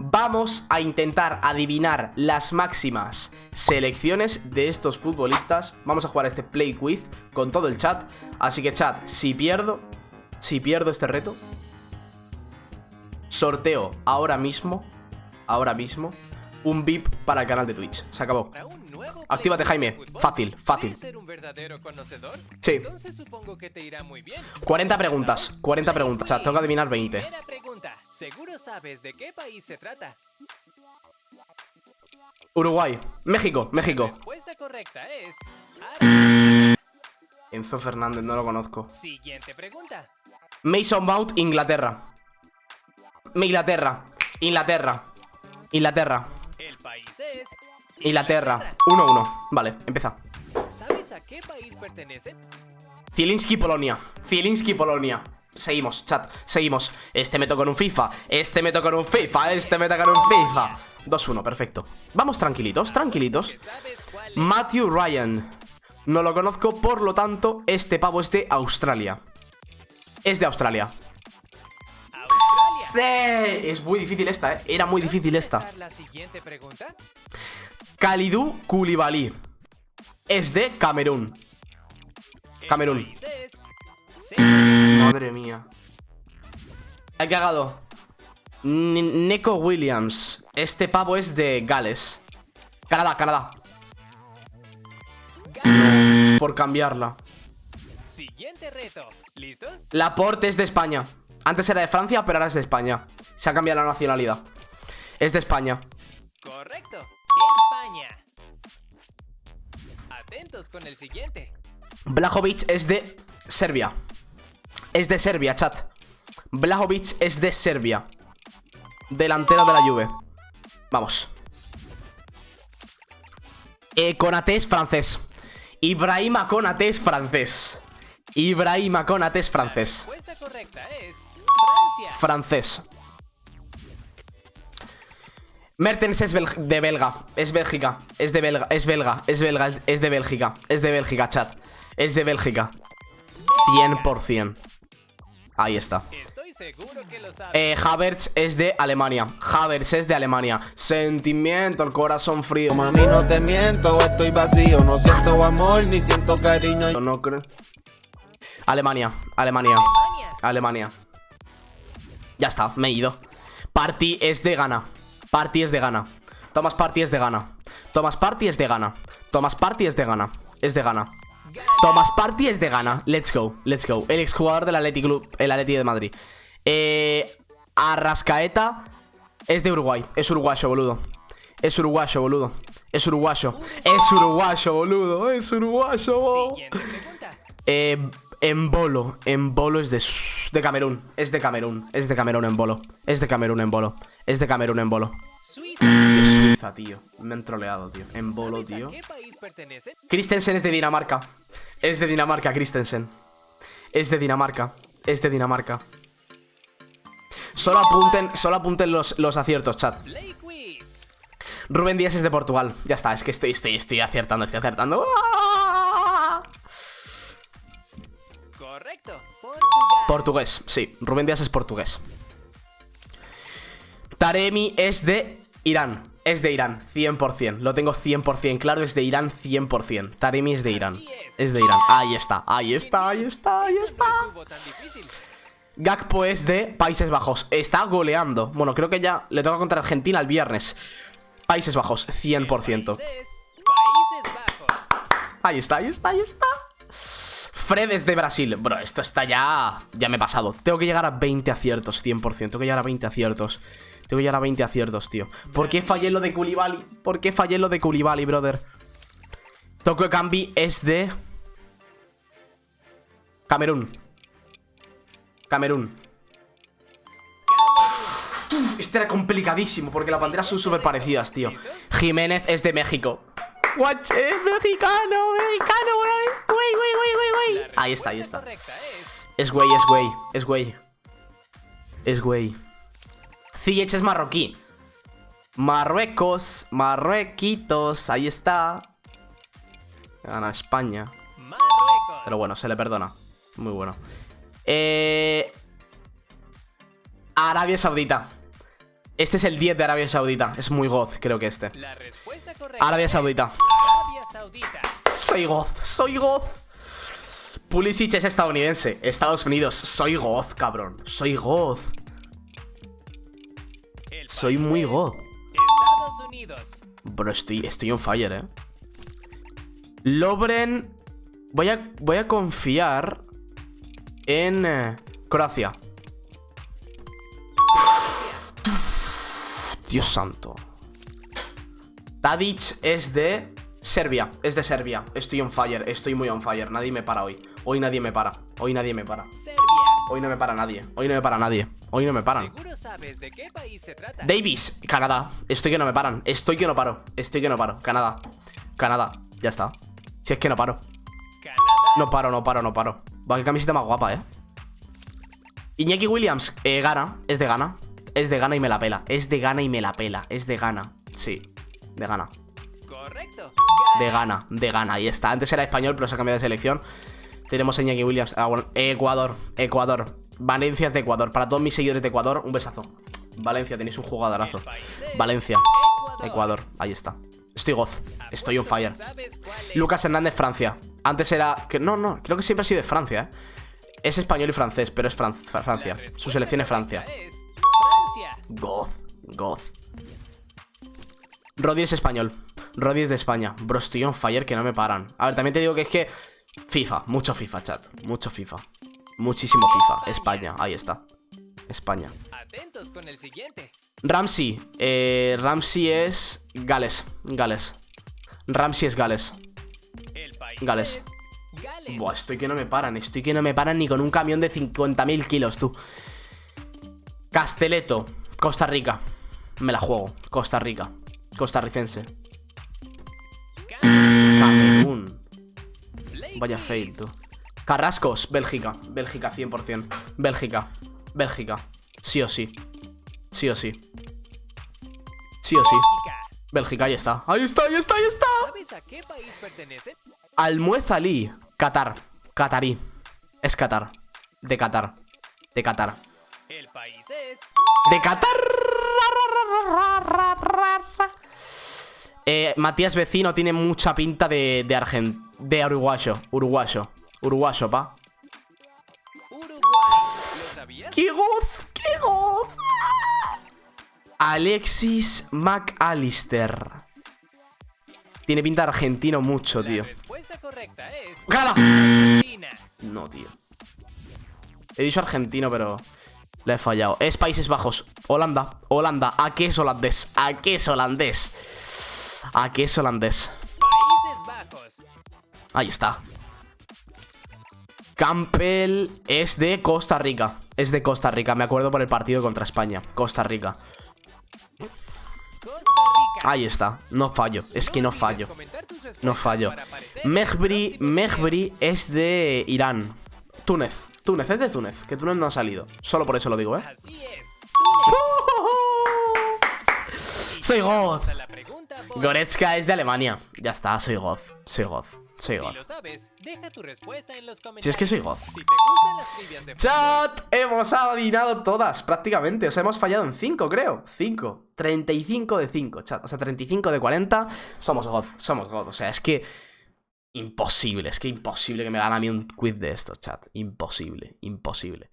Vamos a intentar adivinar las máximas selecciones de estos futbolistas. Vamos a jugar este Play Quiz con todo el chat. Así que chat, si pierdo, si pierdo este reto Sorteo ahora mismo, ahora mismo, un VIP para el canal de Twitch Se acabó Actívate, Jaime. Fácil, fácil. Sí. Entonces supongo que te irá muy bien. 40 preguntas, 40 preguntas. O sea, tengo que adivinar 20. ¿Seguro sabes de qué país se trata? Uruguay. México, México. respuesta correcta es... Enzo Fernández, no lo conozco. Siguiente pregunta. Mason Mount, Inglaterra. Inglaterra. Inglaterra. Inglaterra. Inglaterra. 1-1. Vale, empieza. ¿Sabes a qué país pertenece? Zielinski, Polonia. Zielinski, Polonia. Seguimos, chat, seguimos Este me toca en un FIFA, este me toca en un FIFA Este me toca en un FIFA 2-1, perfecto Vamos tranquilitos, tranquilitos Matthew Ryan No lo conozco, por lo tanto Este pavo es de Australia Es de Australia Sí, es muy difícil esta, ¿eh? Era muy difícil esta. Kalidou Koulibaly. Es de Camerún. Camerún. Madre mía. He cagado Neko Williams. Este pavo es de Gales. Canadá, Canadá. Por cambiarla. Siguiente reto. ¿Listos? Laporte es de España Antes era de Francia, pero ahora es de España. Se ha cambiado la nacionalidad. Es de España. Correcto. España. Atentos con el siguiente. Blajovic es de Serbia. Es de Serbia, chat. Blajovic es de Serbia. Delantero de la Juve. Vamos. Eh, Conate es francés. Ibrahima Conate es francés. Ibrahima Conate es francés Francés Mertens es de belga, es Bélgica, es de belga, es belga, es belga, es de Bélgica, es de Bélgica, chat, es de Bélgica. 100%. Ahí está. Eh, Havertz es de Alemania. Havertz es de Alemania. Sentimiento, el corazón frío. Mami, no te miento, estoy vacío. No siento amor ni siento cariño. No, no creo. Alemania, Alemania, Alemania. Ya está, me he ido. Party es de Ghana. Party es de gana. Thomas Party es de gana. Thomas Party es de gana. Thomas Party es de gana. Es de gana. Thomas Party es de gana. Let's go, let's go. El exjugador del Athletic Club, el Atleti de Madrid. Eh, Arrascaeta es de Uruguay. Es uruguayo, boludo. Es uruguayo, boludo. Es uruguayo. Es uruguayo, boludo. Es uruguayo. Eh, en bolo. En bolo es de, de Camerún. Es de Camerún. Es de Camerún en bolo. Es de Camerún en bolo. Es de Camerún en bolo. De Suiza, tío. Me han troleado, tío. En bolo, tío. Christensen es de Dinamarca. Es de Dinamarca, Christensen. Es de Dinamarca. Es de Dinamarca. Solo apunten, solo apunten los, los aciertos, chat. Rubén Díaz es de Portugal. Ya está, es que estoy, estoy, estoy acertando, estoy acertando. Correcto. Portugués, sí. Rubén Díaz es portugués. Taremi es de Irán. Es de Irán, 100%. Lo tengo 100% claro, es de Irán 100%. Taremi es de Irán. Es de Irán. Ahí está, ahí está, ahí está, ahí está. Gakpo es de Países Bajos. Está goleando. Bueno, creo que ya le toca contra Argentina el viernes. Países Bajos, 100%. Ahí está, ahí está, ahí está. Fred es de Brasil. Bro, esto está ya... Ya me he pasado. Tengo que llegar a 20 aciertos, 100%. Tengo que llegar a 20 aciertos. Tengo ya a 20 aciertos, tío. ¿Por qué fallé lo de Koulibaly? ¿Por qué fallé lo de Koulibaly, brother? Tokyo Kambi es de... Camerún. Camerún. Este era complicadísimo porque las banderas son súper parecidas, tío. Jiménez es de México. What? Es mexicano, mexicano, güey, güey, güey, güey, Ahí está, ahí está. Es güey, es güey, es güey. Es güey. Ziyech es marroquí. Marruecos, Marruequitos, ahí está. Gana España. Pero bueno, se le perdona. Muy bueno. Eh... Arabia Saudita. Este es el 10 de Arabia Saudita. Es muy goz, creo que este. La Arabia Saudita. Arabia Saudita. Soy goz, soy goz. Pulisic es estadounidense. Estados Unidos. Soy goz, cabrón. Soy goz. Soy muy goz. Estados Unidos. Bro, estoy, estoy on fire, eh. Lobren. Voy a, voy a confiar en eh, Croacia. Dios santo. Tadic es de Serbia. Es de Serbia. Estoy on fire. Estoy muy on fire. Nadie me para hoy. Hoy nadie me para. Hoy nadie me para. Hoy no me para nadie. Hoy no me para nadie. Hoy no me paran. Seguro sabes de qué país se trata. Davis, Canadá. Estoy que no me paran. Estoy que no paro. Estoy que no paro. Canadá. Canadá. Ya está. Si es que no paro. Canadá. No paro, no paro, no paro. Va, qué camiseta más guapa, eh. Iñaki Williams, eh, gana. Es de gana. Es de gana y me la pela. Es de gana y me la pela. Es de gana. Sí. De gana. Correcto. De gana. De gana. Ahí está. Antes era español, pero se ha cambiado de selección. Tenemos a Iñaki Williams. Ah, bueno. Ecuador. Ecuador. Valencia es de Ecuador. Para todos mis seguidores de Ecuador, un besazo. Valencia, tenéis un jugadorazo. Valencia. Ecuador. Ahí está. Estoy goz. Estoy on fire. Lucas Hernández, Francia. Antes era. Que, no, no, creo que siempre ha sido de Francia, ¿eh? Es español y francés, pero es Fran- Fra- Francia. Su selección es Francia. Goz, goz. Rodri es español. Rodri es de España. Bro, estoy on fire que no me paran. A ver, también te digo que es que. FIFA, mucho FIFA, chat. Mucho FIFA. Muchísimo FIFA. España, ahí está. España. Atentos con el siguiente. Ramsey. Eh, Ramsey es. Gales. Gales. Ramsey es Gales. Gales. Buah, estoy que no me paran, estoy que no me paran ni con un camión de 50.000 kilos, tú. Casteleto, Costa Rica. Me la juego, Costa Rica. Costarricense. Vaya fail, tú. Carrascos, Bélgica. Bélgica, 100%. Bélgica. Bélgica. Sí o sí. Sí o sí. Sí o sí. Bélgica. Ahí está. Ahí está, ahí está, ahí está. ¿Sabes a qué país pertenece? Almuez Ali, Qatar, Qatarí. Es Qatar. De Qatar. De Qatar. El país es De Qatar. Eh, Matías Vecino tiene mucha pinta de, de Argent... De uruguayo. Uruguayo. Uruguayo, pa. ¡Qué goz! ¡Qué goz! Alexis McAllister. Tiene pinta de argentino mucho, tío. ¡Gala! No, tío. He dicho argentino, pero le he fallado. Es Países Bajos. Holanda. Holanda. ¿A qué es holandés? ¿A qué es holandés? ¿A qué es holandés? Ahí está. Campbell es de Costa Rica. Es de Costa Rica. Me acuerdo por el partido contra España. Costa Rica. Ahí está. No fallo. Es que no fallo. No fallo. Mejbri, Mejbri es de Irán. Túnez. Túnez, es de Túnez. Que Túnez no ha salido. Solo por eso lo digo, ¿eh? Soy goz. Goretzka es de Alemania. Ya está, soy goz. Soy goz. Soy Si goz. lo sabes, deja tu respuesta en los comentarios. Si es que soy goz. Si te gustan las trivias de Chat, hemos adivinado todas prácticamente. O sea, hemos fallado en 5, creo. 5. 35 de 5, chat. O sea, 35 de 40. Somos God. Somos God. O sea, es que. Imposible. Es que imposible que me gane a mí un quiz de esto, chat. Imposible. Imposible.